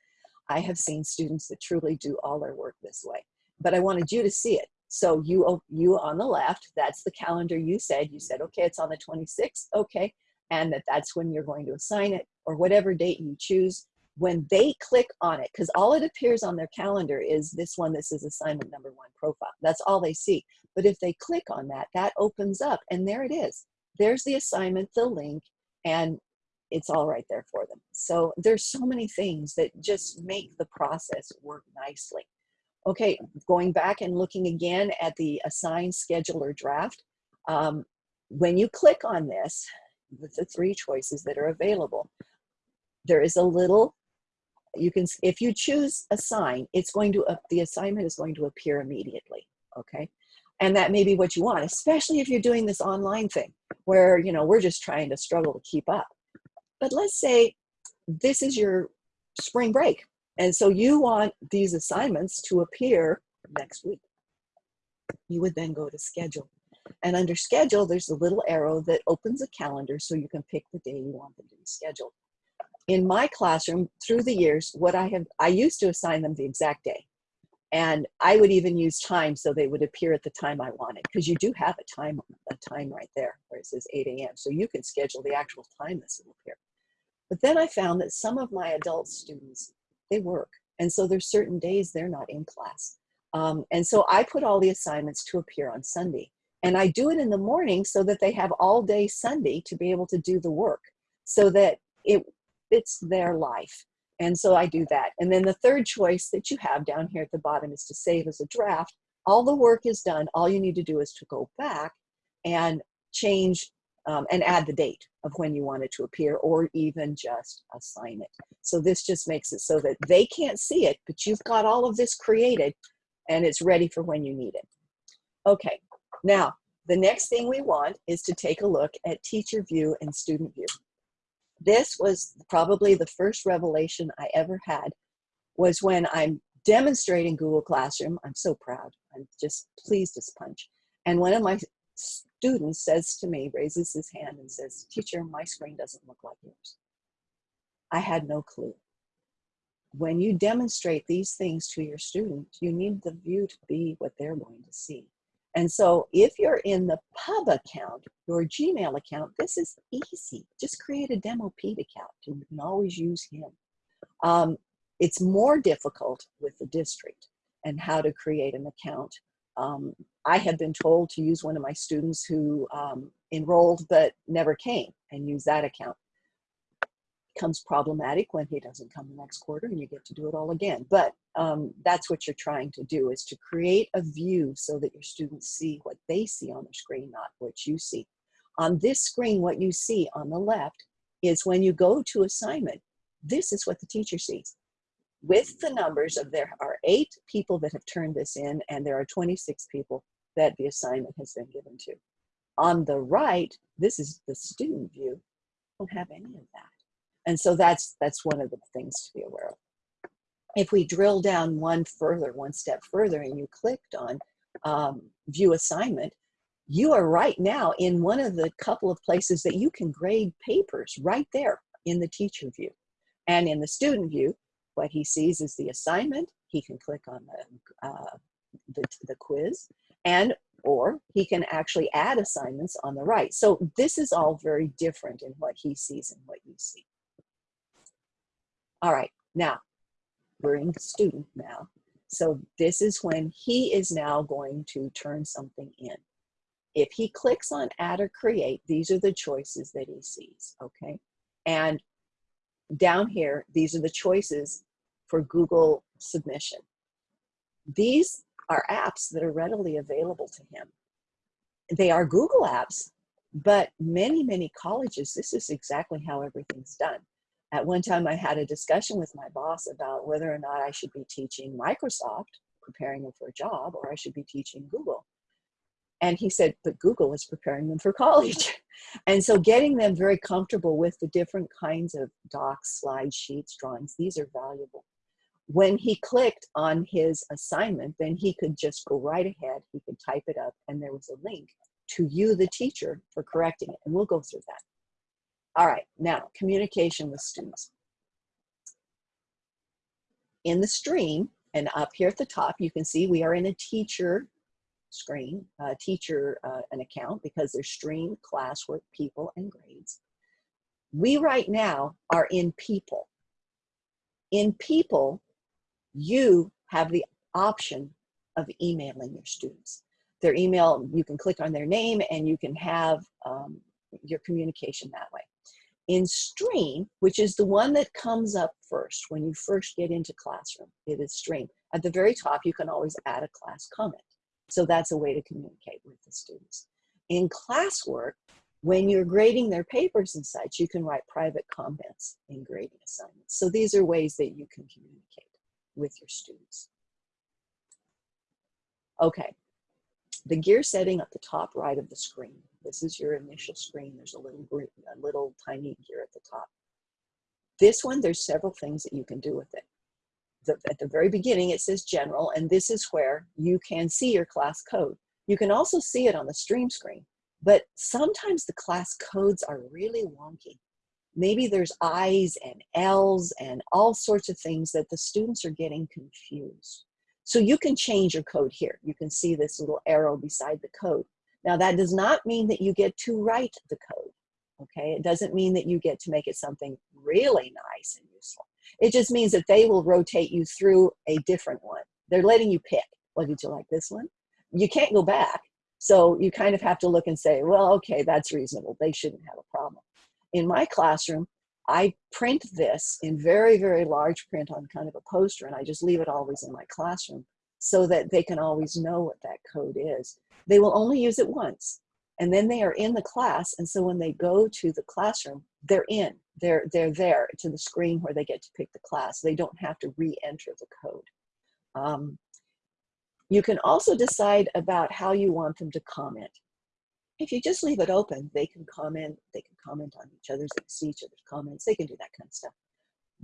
I have seen students that truly do all their work this way. But I wanted you to see it. So you, oh, you on the left, that's the calendar you said. You said, okay, it's on the 26th, okay. And that that's when you're going to assign it or whatever date you choose when they click on it, because all it appears on their calendar is this one, this is assignment number one profile. That's all they see. But if they click on that, that opens up and there it is. There's the assignment, the link, and it's all right there for them. So there's so many things that just make the process work nicely. Okay, going back and looking again at the assign, schedule, or draft. Um, when you click on this, the three choices that are available, there is a little you can, if you choose assign, it's going to, uh, the assignment is going to appear immediately, okay? And that may be what you want, especially if you're doing this online thing where, you know, we're just trying to struggle to keep up. But let's say this is your spring break. And so you want these assignments to appear next week. You would then go to schedule. And under schedule, there's a little arrow that opens a calendar so you can pick the day you want them to be scheduled in my classroom through the years, what I have, I used to assign them the exact day. And I would even use time so they would appear at the time I wanted because you do have a time, a time right there where it says 8 a.m. So you can schedule the actual time this will appear. But then I found that some of my adult students, they work. And so there's certain days they're not in class. Um, and so I put all the assignments to appear on Sunday. And I do it in the morning so that they have all day Sunday to be able to do the work so that it fits their life. And so I do that. And then the third choice that you have down here at the bottom is to save as a draft. All the work is done. All you need to do is to go back and change um, and add the date of when you want it to appear or even just assign it. So this just makes it so that they can't see it, but you've got all of this created and it's ready for when you need it. Okay, now the next thing we want is to take a look at teacher view and student view this was probably the first revelation I ever had was when I'm demonstrating Google Classroom. I'm so proud. I'm just pleased as punch. And one of my students says to me, raises his hand and says, teacher, my screen doesn't look like yours. I had no clue. When you demonstrate these things to your student, you need the view to be what they're going to see. And so if you're in the pub account, your Gmail account, this is easy. Just create a demo Pete account. and You can always use him. Um, it's more difficult with the district and how to create an account. Um, I had been told to use one of my students who um, enrolled but never came and use that account becomes problematic when he doesn't come the next quarter and you get to do it all again. But um, that's what you're trying to do is to create a view so that your students see what they see on the screen, not what you see. On this screen, what you see on the left is when you go to assignment, this is what the teacher sees. With the numbers of there are eight people that have turned this in and there are 26 people that the assignment has been given to. On the right, this is the student view, don't have any of that. And so that's, that's one of the things to be aware of. If we drill down one further, one step further, and you clicked on um, view assignment, you are right now in one of the couple of places that you can grade papers right there in the teacher view. And in the student view, what he sees is the assignment. He can click on the, uh, the, the quiz and or he can actually add assignments on the right. So this is all very different in what he sees and what you see. All right, now we're in student now. So this is when he is now going to turn something in. If he clicks on add or create, these are the choices that he sees, okay? And down here, these are the choices for Google submission. These are apps that are readily available to him. They are Google apps, but many, many colleges, this is exactly how everything's done At one time, I had a discussion with my boss about whether or not I should be teaching Microsoft, preparing them for a job, or I should be teaching Google. And he said, but Google is preparing them for college. and so getting them very comfortable with the different kinds of docs, slides, sheets, drawings, these are valuable. When he clicked on his assignment, then he could just go right ahead, he could type it up, and there was a link to you, the teacher, for correcting it. And we'll go through that. All right, now communication with students. In the stream, and up here at the top, you can see we are in a teacher screen, teacher uh, an account because there's stream, classwork, people, and grades. We right now are in people. In people, you have the option of emailing your students. Their email, you can click on their name and you can have um, your communication that way. In Stream, which is the one that comes up first when you first get into Classroom, it is Stream. At the very top, you can always add a class comment. So that's a way to communicate with the students. In classwork, when you're grading their papers and such, you can write private comments in grading assignments. So these are ways that you can communicate with your students. Okay, the gear setting at the top right of the screen. This is your initial screen. There's a little, green, a little tiny gear at the top. This one, there's several things that you can do with it the, at the very beginning, it says general, and this is where you can see your class code. You can also see it on the stream screen, but sometimes the class codes are really wonky. Maybe there's I's and L's and all sorts of things that the students are getting confused. So you can change your code here. You can see this little arrow beside the code. Now that does not mean that you get to write the code, okay? It doesn't mean that you get to make it something really nice and useful. It just means that they will rotate you through a different one. They're letting you pick. Well, did you like this one? You can't go back. So you kind of have to look and say, well, okay, that's reasonable. They shouldn't have a problem. In my classroom, I print this in very, very large print on kind of a poster, and I just leave it always in my classroom so that they can always know what that code is. They will only use it once, and then they are in the class, and so when they go to the classroom, they're in they're, they're there to the screen where they get to pick the class. They don't have to re-enter the code. Um, you can also decide about how you want them to comment. If you just leave it open, they can comment, they can comment on each other's, see each other's comments, they can do that kind of stuff.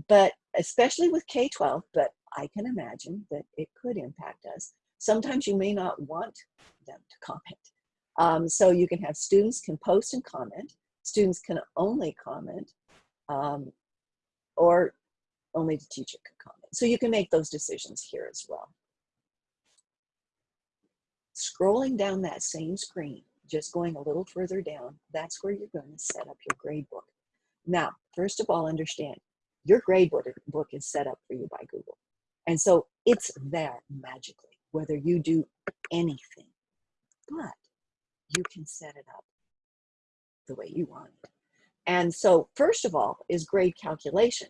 But especially with K-12, but I can imagine that it could impact us. Sometimes you may not want them to comment. Um, so you can have students can post and comment. Students can only comment um, or only the teacher can comment. So you can make those decisions here as well. Scrolling down that same screen, just going a little further down, that's where you're going to set up your grade book. Now, first of all, understand, your grade book is set up for you by Google. And so it's there magically, whether you do anything, but you can set it up the way you want it. And so first of all is grade calculation.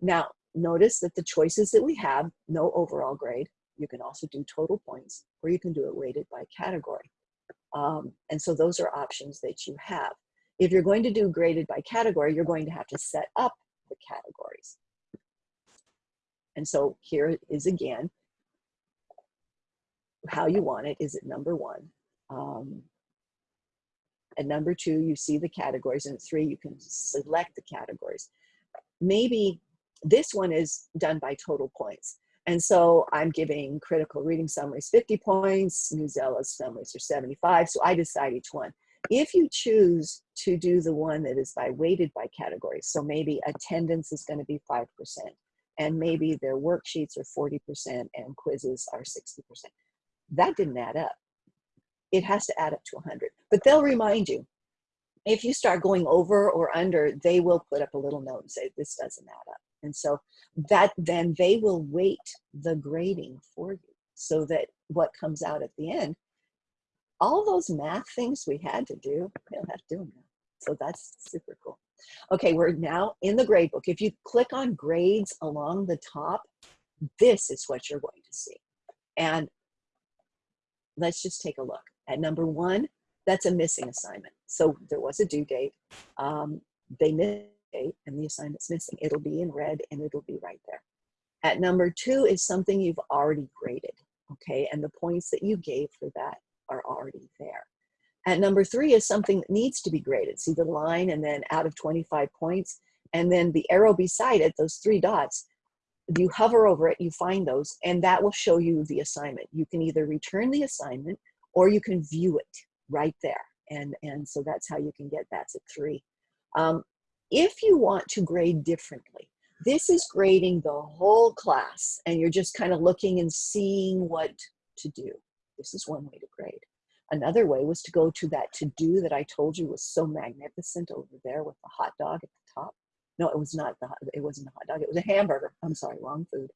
Now, notice that the choices that we have, no overall grade, you can also do total points, or you can do it weighted by category. Um, and so those are options that you have. If you're going to do graded by category, you're going to have to set up the categories. And so here is again, how you want it. Is it number one? Um, and number two, you see the categories. And three, you can select the categories. Maybe this one is done by total points. And so I'm giving critical reading summaries 50 points, Newsela summaries are 75. So I decide each one. If you choose to do the one that is by weighted by categories, so maybe attendance is going to be 5%, and maybe their worksheets are 40% and quizzes are 60%. That didn't add up it has to add up to 100. But they'll remind you. If you start going over or under, they will put up a little note and say, this doesn't add up. And so that then they will weight the grading for you so that what comes out at the end, all those math things we had to do, they don't have to do them now. So that's super cool. Okay, we're now in the grade book. If you click on grades along the top, this is what you're going to see. And let's just take a look. At number one, that's a missing assignment. So there was a due date. Um, they missed okay, and the assignment's missing. It'll be in red and it'll be right there. At number two is something you've already graded, okay, and the points that you gave for that are already there. At number three is something that needs to be graded. See the line and then out of 25 points, and then the arrow beside it, those three dots, you hover over it, you find those, and that will show you the assignment. You can either return the assignment or you can view it right there. And, and so that's how you can get that to three. Um, if you want to grade differently, this is grading the whole class and you're just kind of looking and seeing what to do. This is one way to grade. Another way was to go to that to do that I told you was so magnificent over there with the hot dog at the top. No, it was not the it wasn't a hot dog. It was a hamburger. I'm sorry, wrong food.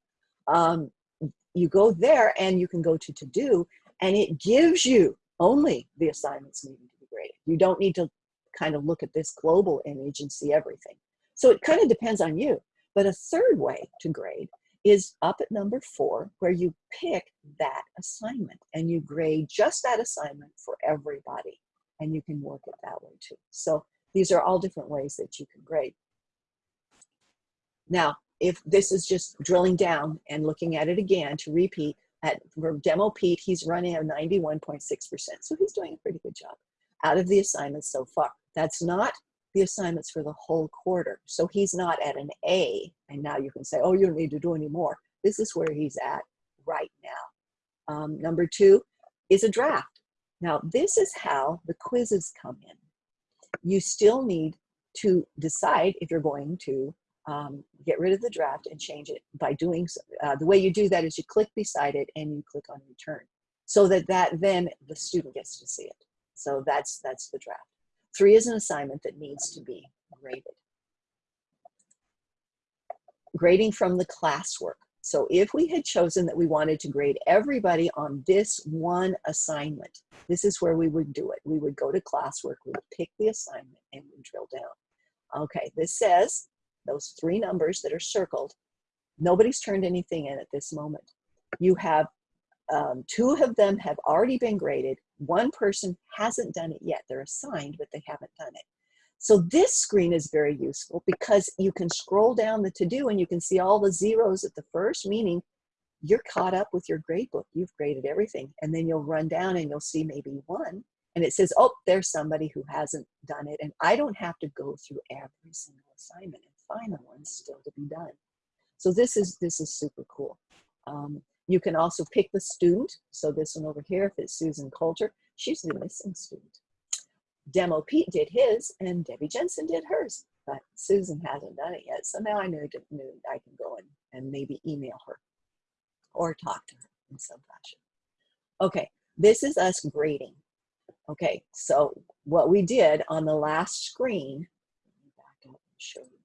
Um, you go there and you can go to to do and it gives you only the assignments needing to be graded. You don't need to kind of look at this global image and see everything. So it kind of depends on you. But a third way to grade is up at number four, where you pick that assignment and you grade just that assignment for everybody. And you can work it that way too. So these are all different ways that you can grade. Now, if this is just drilling down and looking at it again to repeat, at for demo Pete, he's running a 91.6%. So he's doing a pretty good job out of the assignments so far. That's not the assignments for the whole quarter. So he's not at an A, and now you can say, oh, you don't need to do any more. This is where he's at right now. Um, number two is a draft. Now, this is how the quizzes come in. You still need to decide if you're going to um, get rid of the draft and change it by doing, uh, the way you do that is you click beside it and you click on return so that that then the student gets to see it. So that's, that's the draft. Three is an assignment that needs to be graded. Grading from the classwork. So if we had chosen that we wanted to grade everybody on this one assignment, this is where we would do it. We would go to classwork, we would pick the assignment and we drill down. Okay, this says those three numbers that are circled, nobody's turned anything in at this moment. You have um, two of them have already been graded. One person hasn't done it yet. They're assigned, but they haven't done it. So this screen is very useful because you can scroll down the to-do and you can see all the zeros at the first, meaning you're caught up with your grade book. You've graded everything. And then you'll run down and you'll see maybe one. And it says, oh, there's somebody who hasn't done it. And I don't have to go through every single assignment and the ones still to be done. So this is, this is super cool. Um, you can also pick the student. So this one over here, if it's Susan Coulter, she's the missing student. Demo Pete did his and Debbie Jensen did hers, but Susan hasn't done it yet. So now I knew, I can go in and maybe email her or talk to her in some fashion. Okay, this is us grading. Okay, so what we did on the last screen, back up and show you,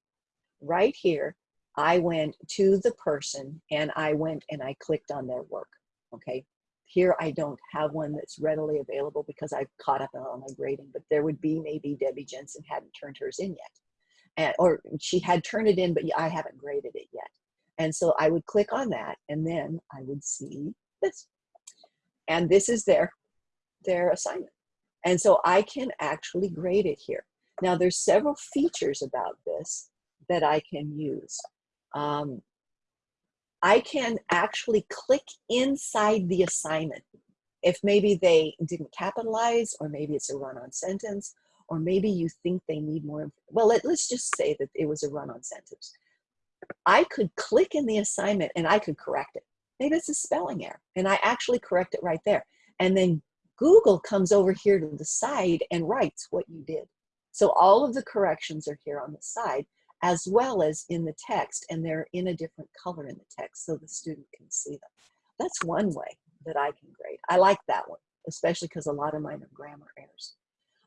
right here, I went to the person and I went and I clicked on their work. Okay. Here I don't have one that's readily available because I've caught up on my grading, but there would be maybe Debbie Jensen hadn't turned hers in yet. And, or she had turned it in, but I haven't graded it yet. And so I would click on that and then I would see this. And this is their, their assignment. And so I can actually grade it here. Now there's several features about this that I can use um, I can actually click inside the assignment. If maybe they didn't capitalize, or maybe it's a run-on sentence, or maybe you think they need more, well, let, let's just say that it was a run-on sentence. I could click in the assignment and I could correct it. Maybe it's a spelling error, and I actually correct it right there. And then Google comes over here to the side and writes what you did. So all of the corrections are here on the side as well as in the text, and they're in a different color in the text so the student can see them. That's one way that I can grade. I like that one, especially because a lot of mine are grammar errors.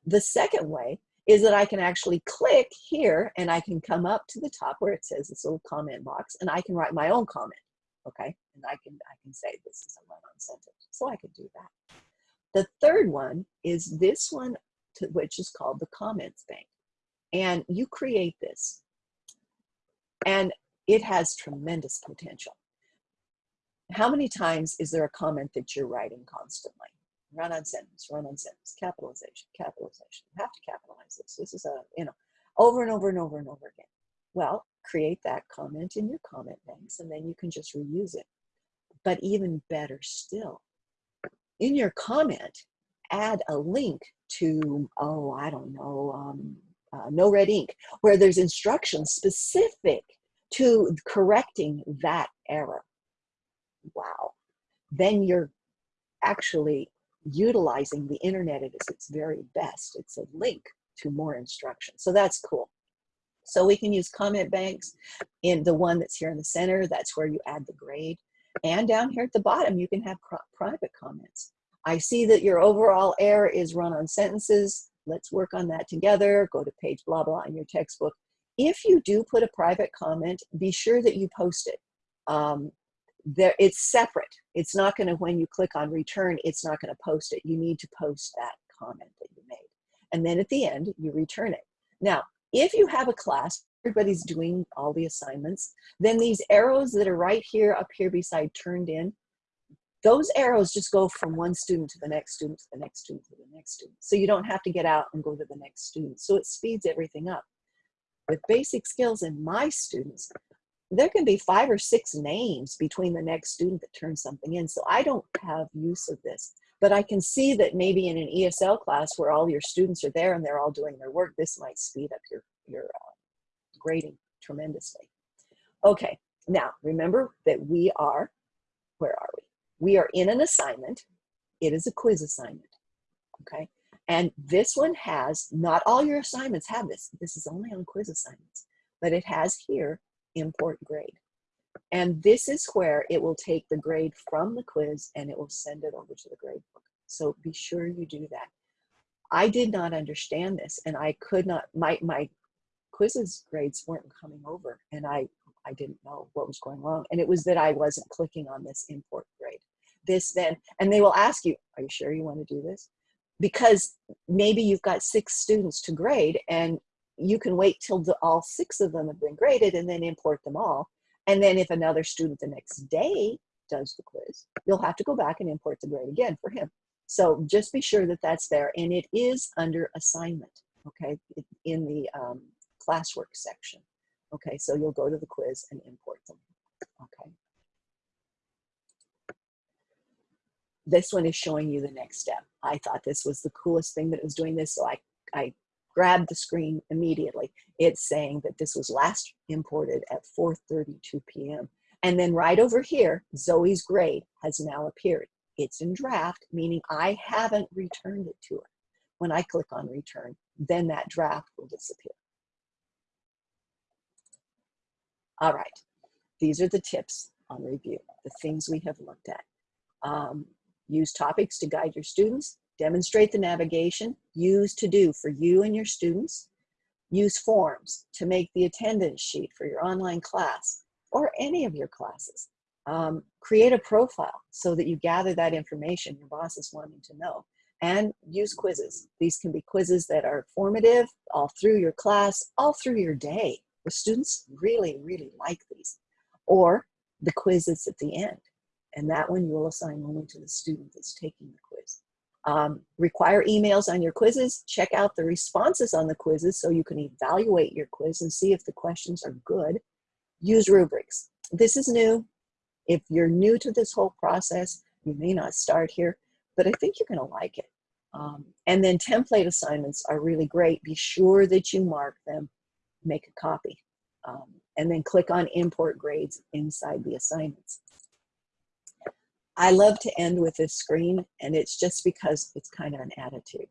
The second way is that I can actually click here and I can come up to the top where it says this little comment box and I can write my own comment, okay? And I can, I can say this is a run-on sentence, so I can do that. The third one is this one, to, which is called the comments bank. And you create this and it has tremendous potential. How many times is there a comment that you're writing constantly? Run on sentence, run on sentence, capitalization, capitalization. You have to capitalize this. This is a, you know, over and over and over and over again. Well, create that comment in your comment banks and then you can just reuse it. But even better still, in your comment, add a link to, oh, I don't know, um, uh, NoRedInk, where there's instructions specific to correcting that error. Wow. Then you're actually utilizing the internet at its very best. It's a link to more instruction. So that's cool. So we can use comment banks in the one that's here in the center. That's where you add the grade. And down here at the bottom, you can have private comments. I see that your overall error is run on sentences. Let's work on that together. Go to page blah, blah in your textbook. If you do put a private comment, be sure that you post it. Um, there, it's separate. It's not gonna, when you click on return, it's not gonna post it. You need to post that comment that you made. And then at the end, you return it. Now, if you have a class, everybody's doing all the assignments, then these arrows that are right here up here beside turned in, those arrows just go from one student to the next student to the next student to the next student. So you don't have to get out and go to the next student. So it speeds everything up. With basic skills in my students, there can be five or six names between the next student that turns something in. So I don't have use of this. But I can see that maybe in an ESL class where all your students are there and they're all doing their work, this might speed up your, your uh, grading tremendously. Okay, now remember that we are, where are we? We are in an assignment. It is a quiz assignment, okay? And this one has, not all your assignments have this. This is only on quiz assignments, but it has here import grade. And this is where it will take the grade from the quiz and it will send it over to the grade book. So be sure you do that. I did not understand this and I could not, my, my quizzes grades weren't coming over and I, I didn't know what was going wrong. And it was that I wasn't clicking on this import grade. This then, and they will ask you, are you sure you want to do this? Because maybe you've got six students to grade and you can wait till the, all six of them have been graded and then import them all. And then if another student the next day does the quiz, you'll have to go back and import the grade again for him. So just be sure that that's there. And it is under assignment, okay, in the um, classwork section. Okay, so you'll go to the quiz and import them, okay. This one is showing you the next step. I thought this was the coolest thing that was doing this, so I, I grabbed the screen immediately. It's saying that this was last imported at 4.32 p.m. And then right over here, Zoe's grade has now appeared. It's in draft, meaning I haven't returned it to her. When I click on return, then that draft will disappear. All right, these are the tips on review, the things we have looked at. Um, use topics to guide your students. Demonstrate the navigation. Use to do for you and your students. Use forms to make the attendance sheet for your online class or any of your classes. Um, create a profile so that you gather that information your boss is wanting to know. And use quizzes. These can be quizzes that are formative all through your class, all through your day. The students really, really like these. Or the quiz that's at the end. And that one you will assign only to the student that's taking the quiz. Um, require emails on your quizzes. Check out the responses on the quizzes so you can evaluate your quiz and see if the questions are good. Use rubrics. This is new. If you're new to this whole process, you may not start here, but I think you're gonna like it. Um, and then template assignments are really great. Be sure that you mark them, make a copy, um, and then click on import grades inside the assignments. I love to end with this screen, and it's just because it's kind of an attitude.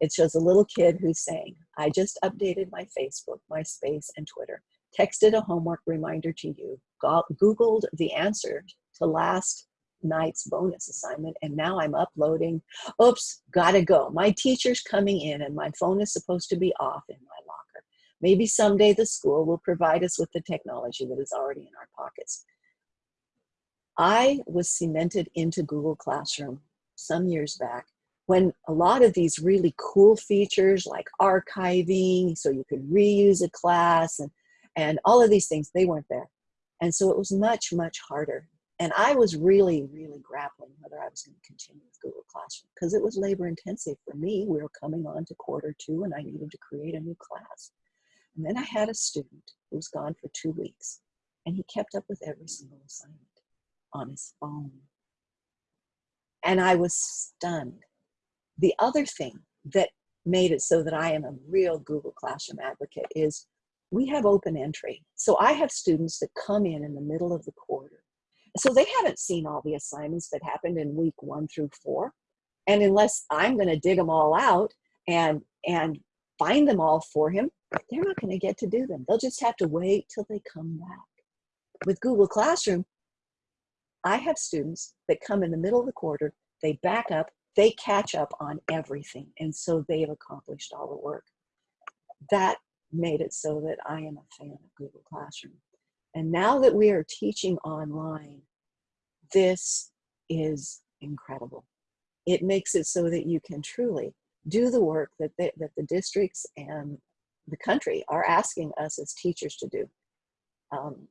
It shows a little kid who's saying, I just updated my Facebook, MySpace, and Twitter, texted a homework reminder to you, Googled the answer to last night's bonus assignment, and now I'm uploading. Oops, gotta go. My teacher's coming in, and my phone is supposed to be off in my locker. Maybe someday the school will provide us with the technology that is already in our pockets. I was cemented into Google Classroom some years back when a lot of these really cool features like archiving, so you could reuse a class and, and all of these things, they weren't there. And so it was much, much harder. And I was really, really grappling whether I was going to continue with Google Classroom because it was labor intensive for me. We were coming on to quarter two and I needed to create a new class. And then I had a student who was gone for two weeks, and he kept up with every single assignment on his phone. And I was stunned. The other thing that made it so that I am a real Google Classroom advocate is we have open entry. So I have students that come in in the middle of the quarter. So they haven't seen all the assignments that happened in week one through four. And unless I'm going to dig them all out and, and find them all for him, they're not going to get to do them. They'll just have to wait till they come back. With Google Classroom, I have students that come in the middle of the quarter, they back up, they catch up on everything. And so they've accomplished all the work. That made it so that I am a fan of Google Classroom. And now that we are teaching online, this is incredible. It makes it so that you can truly do the work that, they, that the districts and the country are asking us as teachers to do. Um,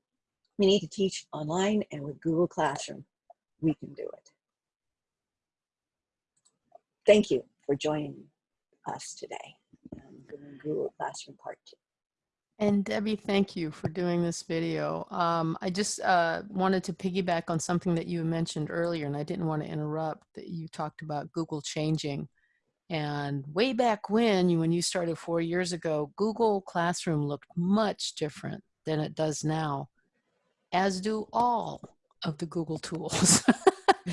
we need to teach online and with Google Classroom, we can do it. Thank you for joining us today. Google Classroom Part 2. And Debbie, thank you for doing this video. Um, I just uh, wanted to piggyback on something that you mentioned earlier, and I didn't want to interrupt, that you talked about Google changing. And way back when, when you started four years ago, Google Classroom looked much different than it does now, as do all of the Google tools.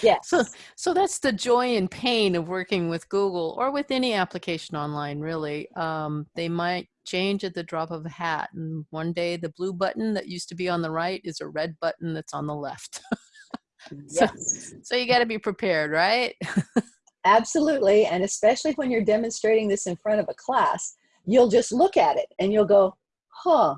Yes. So, so that's the joy and pain of working with Google or with any application online, really. Um, they might change at the drop of a hat. And one day the blue button that used to be on the right is a red button that's on the left. so, yes. so you got to be prepared, right? Absolutely. And especially when you're demonstrating this in front of a class, you'll just look at it and you'll go, huh.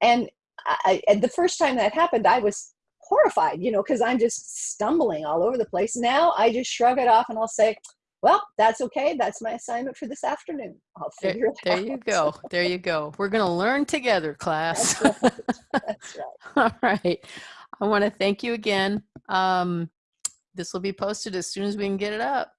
And I, and the first time that happened, I was horrified, you know, because I'm just stumbling all over the place. Now I just shrug it off and I'll say, well, that's okay. That's my assignment for this afternoon. I'll figure there, it out. there you go. There you go. We're going to learn together, class. That's right. That's right. All right. I want to thank you again. Um, this will be posted as soon as we can get it up.